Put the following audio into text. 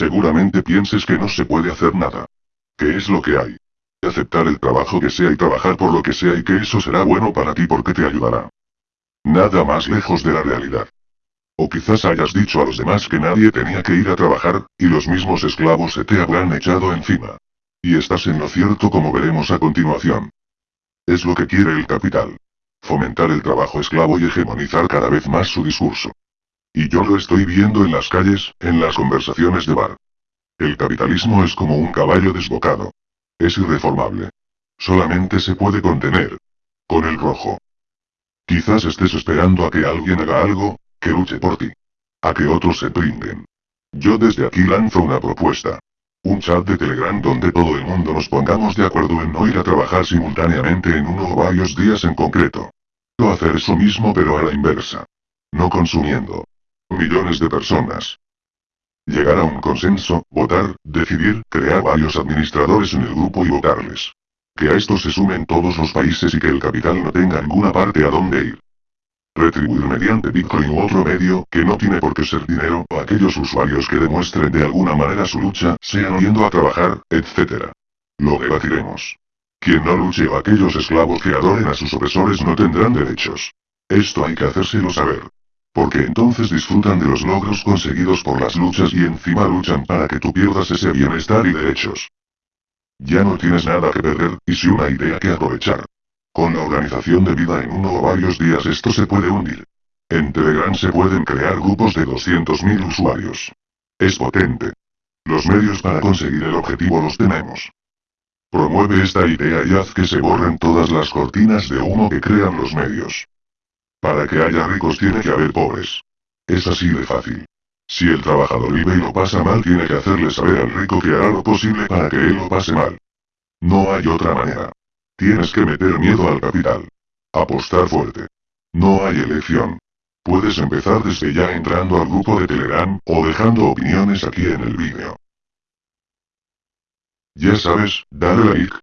Seguramente pienses que no se puede hacer nada. ¿Qué es lo que hay? Aceptar el trabajo que sea y trabajar por lo que sea y que eso será bueno para ti porque te ayudará. Nada más lejos de la realidad. O quizás hayas dicho a los demás que nadie tenía que ir a trabajar, y los mismos esclavos se te habrán echado encima. Y estás en lo cierto como veremos a continuación. Es lo que quiere el capital. Fomentar el trabajo esclavo y hegemonizar cada vez más su discurso. Y yo lo estoy viendo en las calles, en las conversaciones de bar. El capitalismo es como un caballo desbocado. Es irreformable. Solamente se puede contener. Con el rojo. Quizás estés esperando a que alguien haga algo, que luche por ti. A que otros se pringuen. Yo desde aquí lanzo una propuesta. Un chat de Telegram donde todo el mundo nos pongamos de acuerdo en no ir a trabajar simultáneamente en uno o varios días en concreto. O hacer eso mismo pero a la inversa. No consumiendo. Millones de personas. Llegar a un consenso, votar, decidir, crear varios administradores en el grupo y votarles. Que a esto se sumen todos los países y que el capital no tenga ninguna parte a dónde ir. Retribuir mediante Bitcoin u otro medio, que no tiene por qué ser dinero, o aquellos usuarios que demuestren de alguna manera su lucha, sean yendo a trabajar, etc. Lo debatiremos. Quien no luche o aquellos esclavos que adoren a sus opresores no tendrán derechos. Esto hay que hacérselo saber. Porque entonces disfrutan de los logros conseguidos por las luchas y encima luchan para que tú pierdas ese bienestar y derechos. Ya no tienes nada que perder, y si una idea que aprovechar. Con la organización de vida en uno o varios días esto se puede hundir. En Telegram se pueden crear grupos de 200.000 usuarios. Es potente. Los medios para conseguir el objetivo los tenemos. Promueve esta idea y haz que se borren todas las cortinas de humo que crean los medios. Para que haya ricos tiene que haber pobres. Es así de fácil. Si el trabajador vive y lo pasa mal tiene que hacerle saber al rico que hará lo posible para que él lo pase mal. No hay otra manera. Tienes que meter miedo al capital. Apostar fuerte. No hay elección. Puedes empezar desde ya entrando al grupo de Telegram, o dejando opiniones aquí en el vídeo. Ya sabes, dale like,